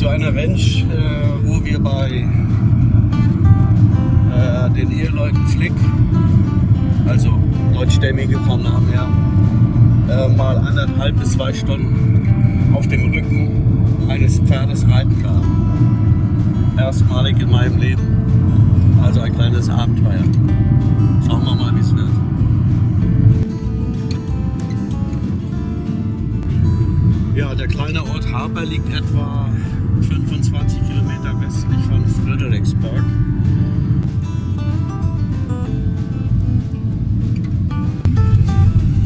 zu einer Ranch, äh, wo wir bei äh, den Eheleuten Flick, also deutschstämmige vom Namen her, mal anderthalb bis zwei Stunden auf dem Rücken eines Pferdes reiten darf. Erstmalig in meinem Leben. Also ein kleines Abenteuer. Schauen wir mal, wie es wird. Ja, der kleine Ort Harper liegt etwa 25 Kilometer westlich von Fredericksburg.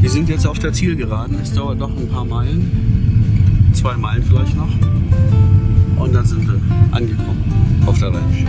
Wir sind jetzt auf der Zielgeraden. Es dauert doch ein paar Meilen. Zwei Meilen vielleicht noch. Und dann sind wir angekommen auf der Ranch.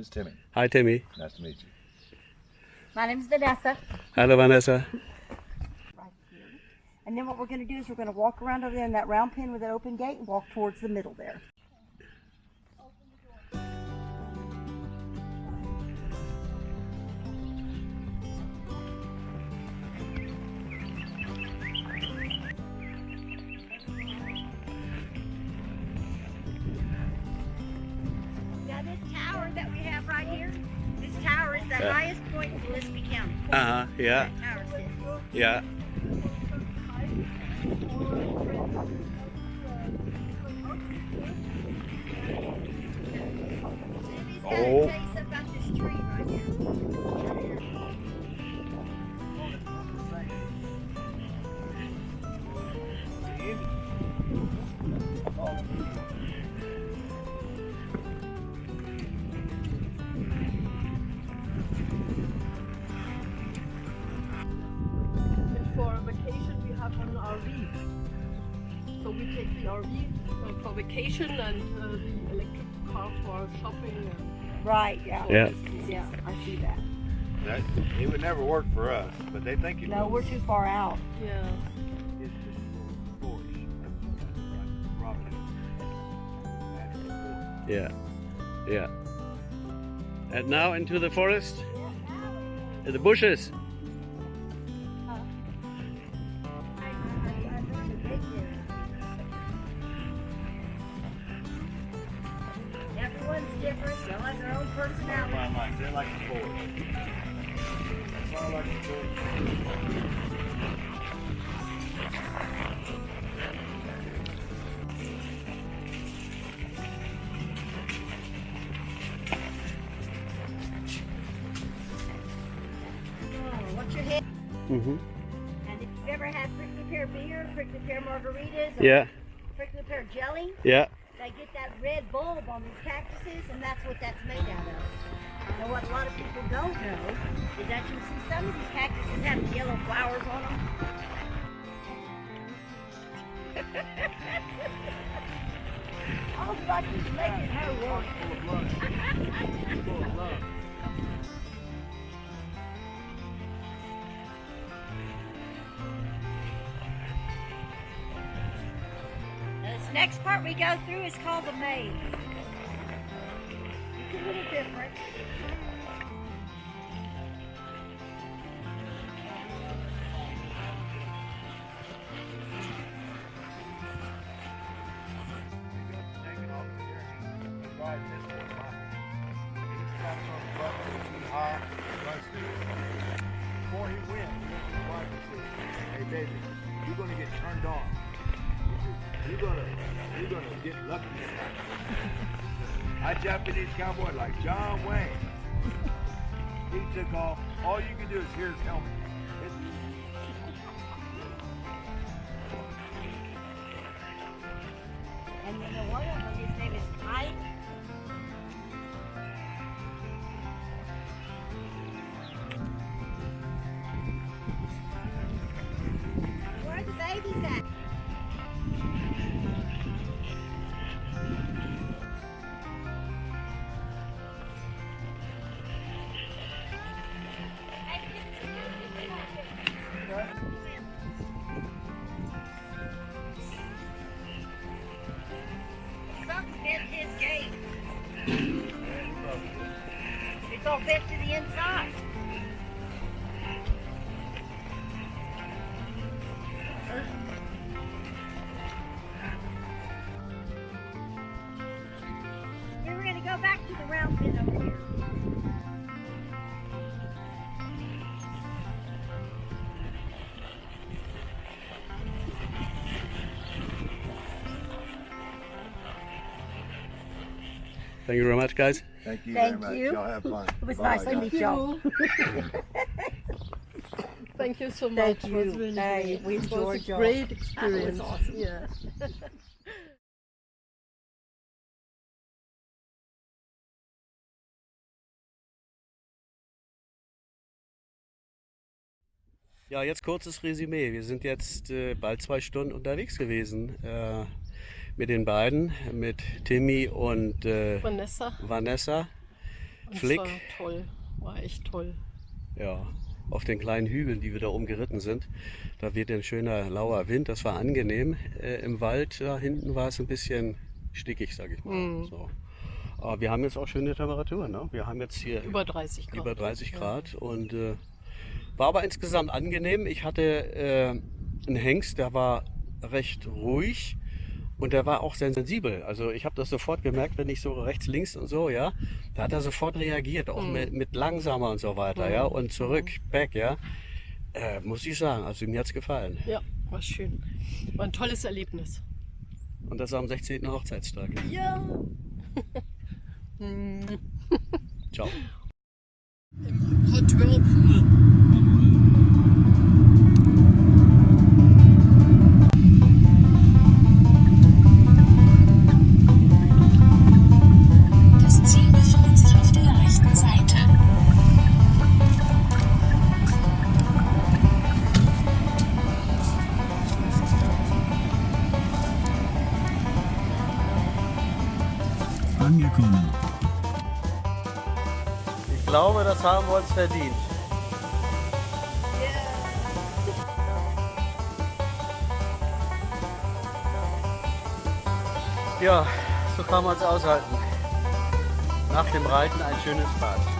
Name is Timmy. Hi Timmy. Nice to meet you. My name is Vanessa. Hello Vanessa. Right here. And then what we're going to do is we're going to walk around over there in that round pen with an open gate and walk towards the middle there. That we have right here, this tower is the Yeah. highest point in Gillespie County. Uh huh. Yeah. That tower sits. Yeah. Oh. The RV uh, for vacation and uh, the electric car for shopping. And Right, yeah. Yeah. Yeah, I see that. That, it would never work for us, but they think it No, will. we're too far out. yeah. It's just forest. Like property. Natural forest. Yeah. Yeah. And now into the forest. In the bushes. Personality. They're like the forest. That's why I like the forest. Oh, what's your hit? Mm-hmm. And if you've ever had prickly pear beer, prickly pear margaritas, or Yeah. prickly pear jelly, Yeah. They get that red bulb on these cactuses, and that's what that's made out of. Now, what a lot of people don't know is that you see some of these cactuses have yellow flowers on them. All is making her work. This next part we go through is called the maze. It's a little different. Before he wins, he wants to see, hey baby, you're going to get turned off. You're gonna, you're gonna get lucky. I Japanese cowboy like John Wayne. He took off. All you can do is hear his helmet. gate. It's all bent to the inside. Thank you very much, guys. Thank you Thank very much. you. Y'all have fun. It was Bye, nice to meet y'all. Thank you so much. Thank It was you. really Hey, great. we it was a great experience. awesome. Yeah. Ja, jetzt kurzes Resümee. Wir sind jetzt äh, bald zwei Stunden unterwegs gewesen äh, mit den beiden, mit Timmy und äh, Vanessa. Vanessa. Und Flick. war toll. War echt toll. Ja, auf den kleinen Hügeln, die wir da oben geritten sind. Da weht ein schöner lauer Wind. Das war angenehm. Äh, Im Wald da hinten war es ein bisschen stickig, sag ich mal. Mhm. So. Aber wir haben jetzt auch schöne Temperaturen. Ne? Wir haben jetzt hier Über 30 Grad. über 30 Ja. Grad und äh, war aber insgesamt angenehm. Ich hatte äh, einen Hengst, der war recht ruhig und der war auch sehr sensibel. Also ich habe das sofort gemerkt, wenn ich so rechts, links und so, ja, da hat er sofort reagiert, auch Mhm. mit, mit langsamer und so weiter, ja, und zurück, back, ja. Äh, muss ich sagen, also mir hat's gefallen. Ja, war schön. War ein tolles Erlebnis. Und das am 16. Hochzeitstag. Ja. Ciao. Hot Whirlpool. Angekommen. Ich glaube, das haben wir uns verdient. Ja, so kann man es aushalten. Nach dem Reiten ein schönes Bad.